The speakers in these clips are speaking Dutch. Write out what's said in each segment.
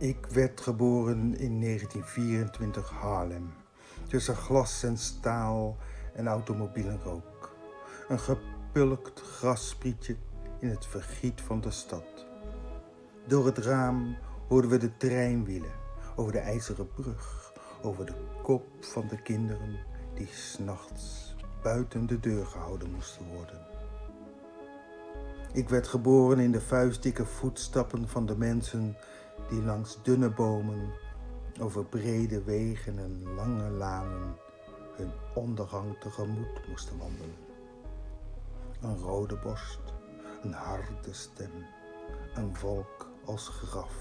Ik werd geboren in 1924 Haarlem, tussen glas en staal en automobielenrook. Een gepulkt grassprietje in het vergiet van de stad. Door het raam hoorden we de treinwielen over de ijzeren brug, over de kop van de kinderen die s'nachts buiten de deur gehouden moesten worden. Ik werd geboren in de vuistdikke voetstappen van de mensen die langs dunne bomen, over brede wegen en lange lanen hun ondergang tegemoet moesten wandelen. Een rode borst, een harde stem, een volk als graf.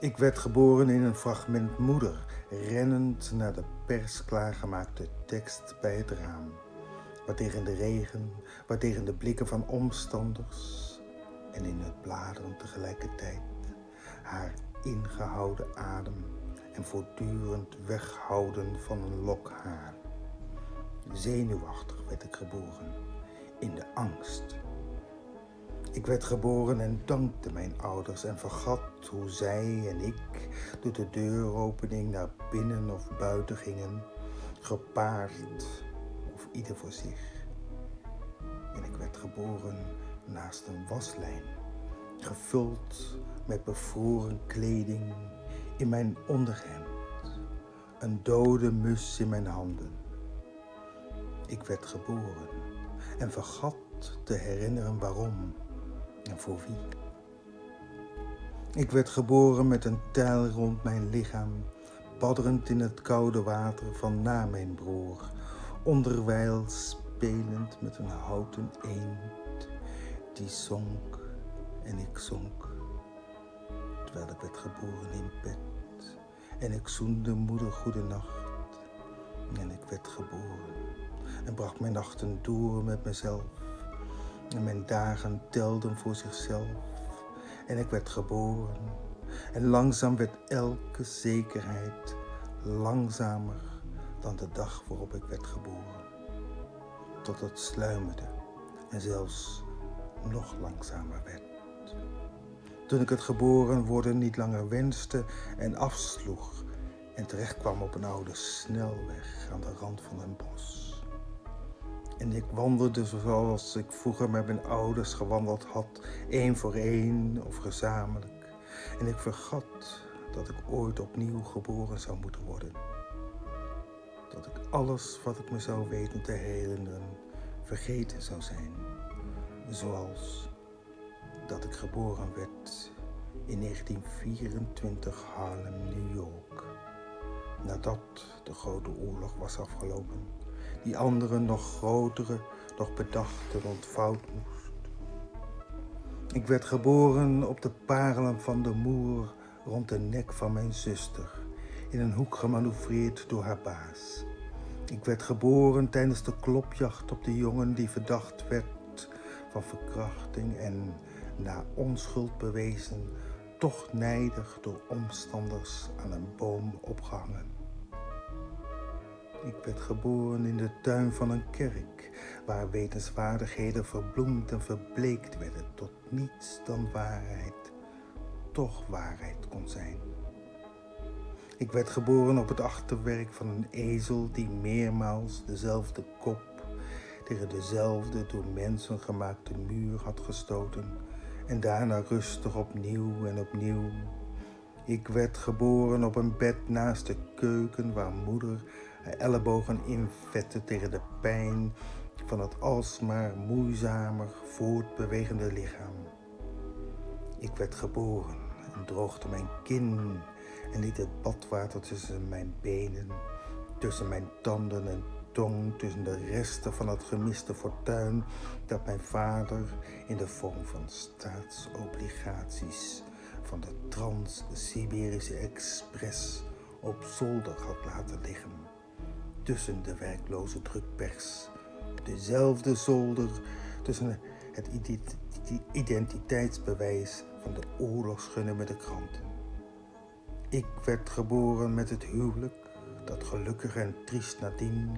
Ik werd geboren in een fragment moeder, rennend naar de pers klaargemaakte tekst bij het raam, waar tegen de regen, waar tegen de blikken van omstanders en in het bladeren tegelijkertijd haar ingehouden adem en voortdurend weghouden van een lok haar. Zenuwachtig werd ik geboren, in de angst. Ik werd geboren en dankte mijn ouders en vergat hoe zij en ik door de deuropening naar binnen of buiten gingen, gepaard of ieder voor zich. En ik werd geboren naast een waslijn, gevuld met bevroren kleding in mijn onderhemd, een dode mus in mijn handen. Ik werd geboren en vergat te herinneren waarom en voor wie. Ik werd geboren met een tijl rond mijn lichaam, badderend in het koude water van na mijn broer, onderwijl spelend met een houten eend die zonk en ik zonk, terwijl ik werd geboren in bed. En ik zoende moeder goede nacht en ik werd geboren en bracht mijn nachten door met mezelf. En mijn dagen telden voor zichzelf en ik werd geboren. En langzaam werd elke zekerheid langzamer dan de dag waarop ik werd geboren. Tot het sluimerde en zelfs nog langzamer werd. Toen ik het geboren worden niet langer wenste en afsloeg en terechtkwam op een oude snelweg aan de rand van een bos. En ik wandelde zoals ik vroeger met mijn ouders gewandeld had, één voor één of gezamenlijk. En ik vergat dat ik ooit opnieuw geboren zou moeten worden. Dat ik alles wat ik me zou weten te herinneren vergeten zou zijn zoals dat ik geboren werd in 1924 Harlem, New York. Nadat de grote oorlog was afgelopen, die andere nog grotere, nog bedachte ontvouwd moest. Ik werd geboren op de parelen van de moer rond de nek van mijn zuster, in een hoek gemanoeuvreerd door haar baas. Ik werd geboren tijdens de klopjacht op de jongen die verdacht werd van verkrachting en na onschuld bewezen, toch nijdig door omstanders aan een boom opgehangen. Ik werd geboren in de tuin van een kerk, waar wetenswaardigheden verbloemd en verbleekt werden tot niets dan waarheid, toch waarheid kon zijn. Ik werd geboren op het achterwerk van een ezel die meermaals dezelfde kop tegen dezelfde door mensen gemaakte muur had gestoten en daarna rustig opnieuw en opnieuw. Ik werd geboren op een bed naast de keuken waar moeder haar ellebogen invette tegen de pijn van het alsmaar moeizamer voortbewegende lichaam. Ik werd geboren en droogde mijn kin en liet het badwater tussen mijn benen, tussen mijn tanden en tussen de resten van het gemiste fortuin dat mijn vader in de vorm van staatsobligaties van de Trans-Siberische Express op zolder had laten liggen. Tussen de werkloze drukpers. Dezelfde zolder tussen het identiteitsbewijs van de oorlogsgunnen met de kranten. Ik werd geboren met het huwelijk, dat gelukkig en triest nadien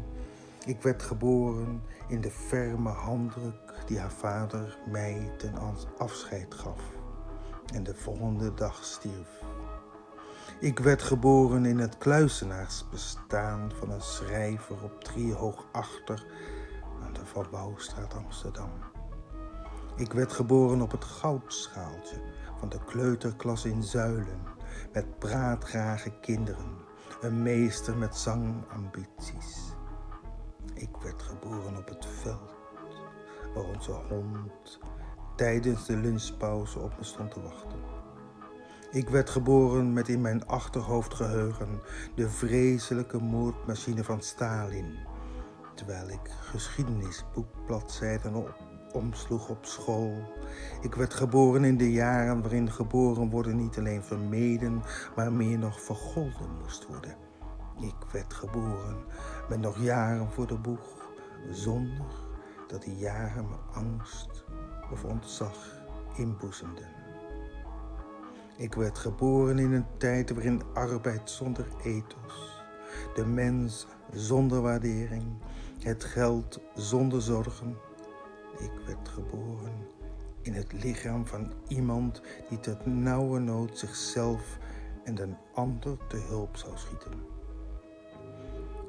ik werd geboren in de ferme handdruk die haar vader mij ten afscheid gaf. en de volgende dag stierf. Ik werd geboren in het kluizenaarsbestaan van een schrijver op Driehoog Achter aan de Van Bouwstraat Amsterdam. Ik werd geboren op het goudschaaltje van de kleuterklas in Zuilen, met praatgrage kinderen, een meester met zangambities. Ik werd geboren op het veld, waar onze hond tijdens de lunchpauze op me stond te wachten. Ik werd geboren met in mijn achterhoofdgeheugen de vreselijke moordmachine van Stalin, terwijl ik geschiedenisboekbladzijden omsloeg op school. Ik werd geboren in de jaren waarin geboren worden niet alleen vermeden, maar meer nog vergolden moest worden. Ik werd geboren met nog jaren voor de boeg, zonder dat die jaren me angst of ontzag inboezemden. Ik werd geboren in een tijd waarin arbeid zonder ethos, de mens zonder waardering, het geld zonder zorgen, ik werd geboren in het lichaam van iemand die tot nauwe nood zichzelf en een ander te hulp zou schieten.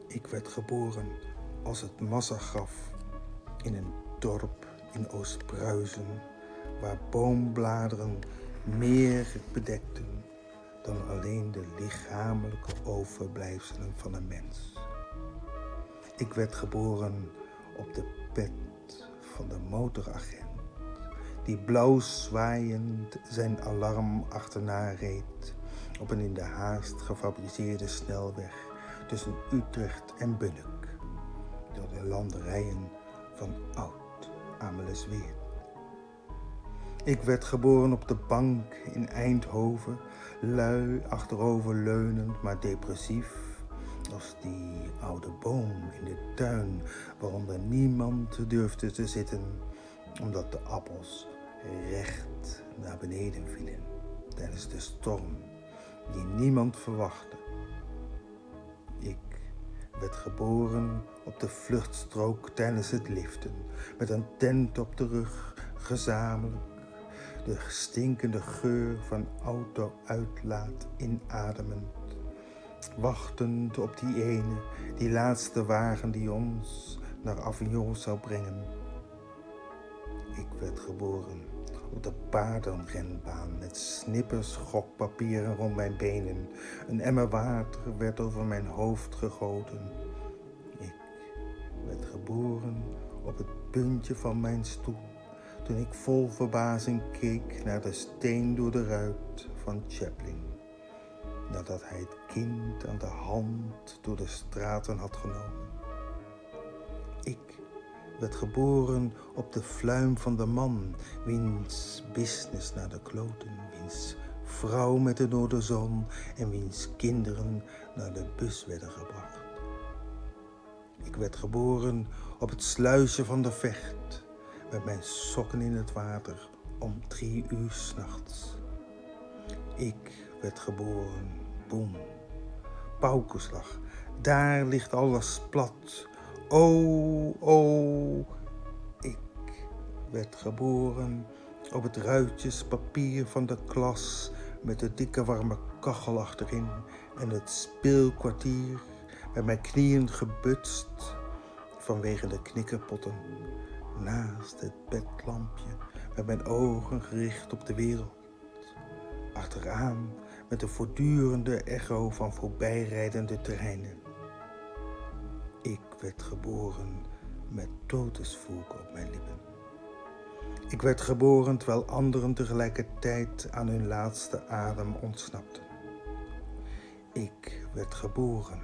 Ik werd geboren als het massagraf in een dorp in Oost-Pruisen, waar boombladeren meer bedekten dan alleen de lichamelijke overblijfselen van een mens. Ik werd geboren op de pet van de motoragent, die blauw zwaaiend zijn alarm achterna reed op een in de haast gefabriceerde snelweg tussen Utrecht en Bunnik, door de landerijen van Oud Amelisweer. Ik werd geboren op de bank in Eindhoven, lui achterover leunend, maar depressief als die oude boom in de tuin waaronder niemand durfde te zitten, omdat de appels recht naar beneden vielen tijdens de storm die niemand verwachtte. Ik werd geboren op de vluchtstrook tijdens het liften, met een tent op de rug, gezamenlijk. De stinkende geur van auto-uitlaat inademend. Wachtend op die ene, die laatste wagen die ons naar Avignon zou brengen. Ik werd geboren op de paardenrenbaan met snippers gokpapieren rond mijn benen. Een emmer water werd over mijn hoofd gegoten. Ik werd geboren op het puntje van mijn stoel toen ik vol verbazing keek naar de steen door de ruit van Chaplin nadat hij het kind aan de hand door de straten had genomen. Ik werd geboren op de fluim van de man, wiens business naar de kloten, wiens vrouw met de noorderzon en wiens kinderen naar de bus werden gebracht. Ik werd geboren op het sluisje van de vecht, met mijn sokken in het water om drie uur s'nachts. Ik werd geboren. Boom. Paukenslag. Daar ligt alles plat. Oh, oh. Ik werd geboren op het ruitjespapier van de klas met de dikke warme kachel achterin en het speelkwartier met mijn knieën gebutst vanwege de knikkerpotten naast het bedlampje met mijn ogen gericht op de wereld. Achteraan met een voortdurende echo van voorbijrijdende treinen. Werd geboren met totesvoek op mijn lippen. Ik werd geboren terwijl anderen tegelijkertijd aan hun laatste adem ontsnapten. Ik werd geboren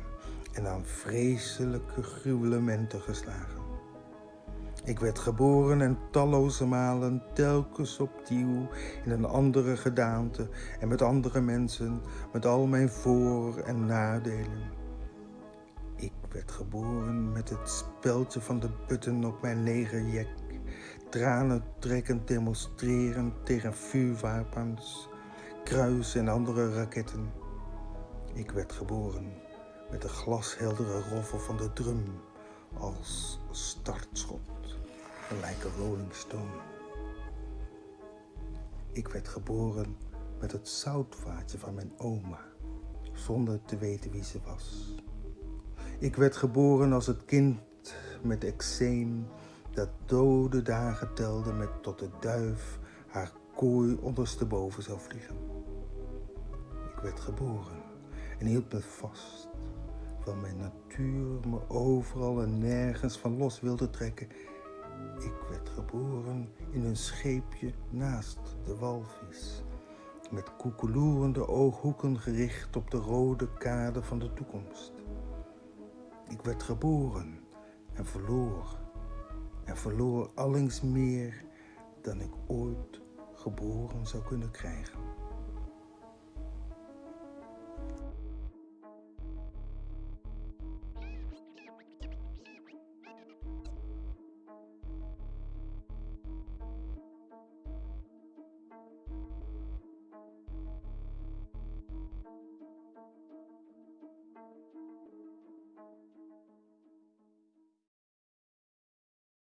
en aan vreselijke gruwelementen geslagen. Ik werd geboren en talloze malen telkens opnieuw in een andere gedaante en met andere mensen, met al mijn voor- en nadelen. Ik werd geboren met het speldje van de button op mijn legerjek, tranen trekkend demonstrerend tegen vuurwapens, kruis en andere raketten. Ik werd geboren met de glasheldere roffel van de drum als startschot like a rolling stone. Ik werd geboren met het zoutvaatje van mijn oma, zonder te weten wie ze was. Ik werd geboren als het kind met eczeem dat dode dagen telde met tot de duif haar kooi ondersteboven zou vliegen. Ik werd geboren en hield me vast, terwijl mijn natuur me overal en nergens van los wilde trekken. Ik werd geboren in een scheepje naast de walvis, met koekeloerende ooghoeken gericht op de rode kade van de toekomst. Ik werd geboren en verloor en verloor allings meer dan ik ooit geboren zou kunnen krijgen.